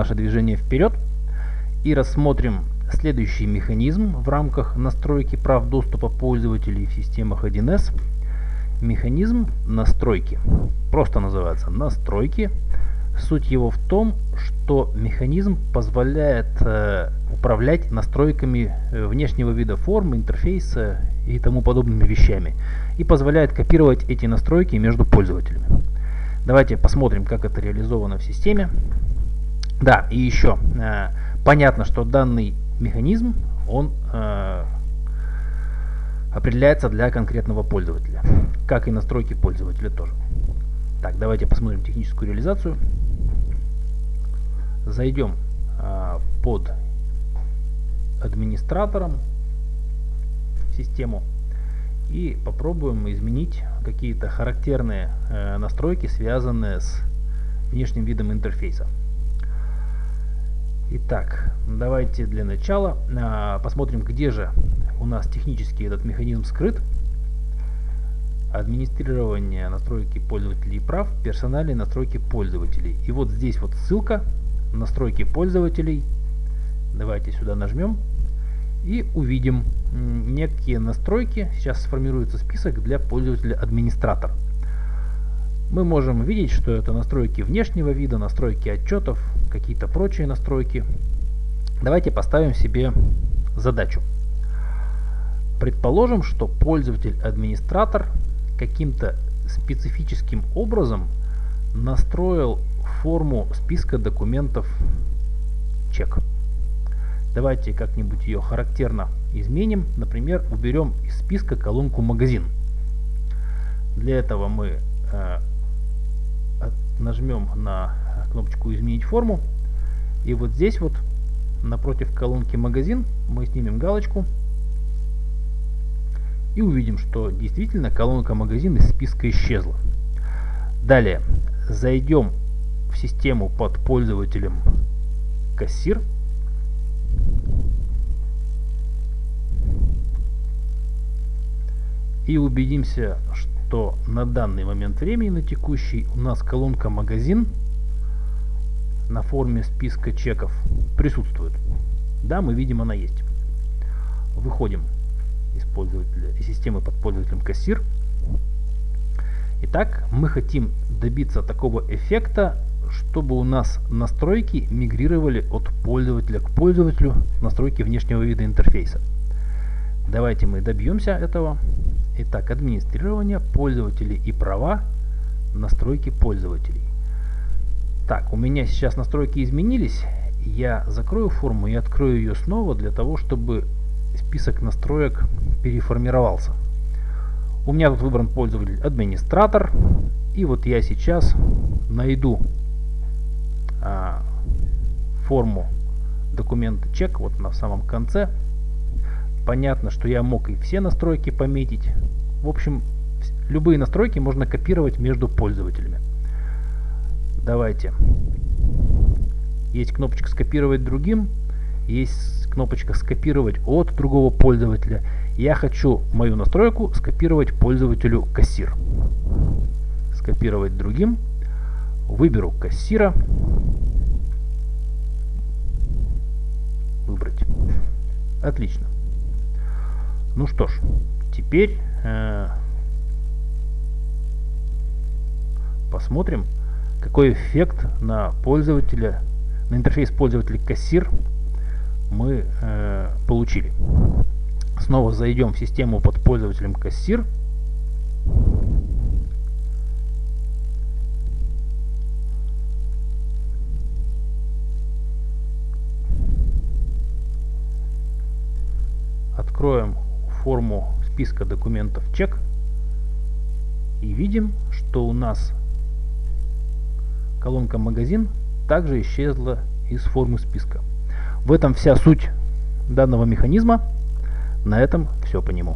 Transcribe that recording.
наше движение вперед и рассмотрим следующий механизм в рамках настройки прав доступа пользователей в системах 1С. Механизм настройки. Просто называется настройки. Суть его в том, что механизм позволяет э, управлять настройками э, внешнего вида формы, интерфейса и тому подобными вещами. И позволяет копировать эти настройки между пользователями. Давайте посмотрим, как это реализовано в системе. Да, и еще. Э, понятно, что данный механизм, он э, определяется для конкретного пользователя. Как и настройки пользователя тоже. Так, давайте посмотрим техническую реализацию. Зайдем э, под администратором систему и попробуем изменить какие-то характерные э, настройки, связанные с внешним видом интерфейса. Итак, давайте для начала а, посмотрим, где же у нас технически этот механизм скрыт. Администрирование настройки пользователей прав, персональные настройки пользователей. И вот здесь вот ссылка, настройки пользователей. Давайте сюда нажмем и увидим некие настройки. Сейчас сформируется список для пользователя администратор. Мы можем видеть, что это настройки внешнего вида, настройки отчетов, какие-то прочие настройки. Давайте поставим себе задачу. Предположим, что пользователь-администратор каким-то специфическим образом настроил форму списка документов чек. Давайте как-нибудь ее характерно изменим. Например, уберем из списка колонку магазин. Для этого мы э, нажмем на кнопочку изменить форму и вот здесь вот напротив колонки магазин мы снимем галочку и увидим что действительно колонка магазин из списка исчезла. Далее. Зайдем в систему под пользователем кассир и убедимся что что на данный момент времени, на текущий, у нас колонка «Магазин» на форме списка чеков присутствует. Да, мы видим, она есть. Выходим из, пользователя, из системы под пользователем «Кассир». Итак, мы хотим добиться такого эффекта, чтобы у нас настройки мигрировали от пользователя к пользователю, настройки внешнего вида интерфейса. Давайте мы добьемся этого. Итак, администрирование, пользователи и права, настройки пользователей. Так, у меня сейчас настройки изменились. Я закрою форму и открою ее снова для того, чтобы список настроек переформировался. У меня тут выбран пользователь администратор. И вот я сейчас найду а, форму документа чек вот на самом конце Понятно, что я мог и все настройки пометить. В общем, любые настройки можно копировать между пользователями. Давайте. Есть кнопочка «Скопировать другим», есть кнопочка «Скопировать от другого пользователя». Я хочу мою настройку скопировать пользователю кассир. Скопировать другим. Выберу кассира. Выбрать. Отлично. Ну что ж, теперь э, посмотрим, какой эффект на пользователя, на интерфейс пользователя кассир мы э, получили. Снова зайдем в систему под пользователем кассир. Откроем форму списка документов чек и видим, что у нас колонка магазин также исчезла из формы списка. В этом вся суть данного механизма. На этом все по нему.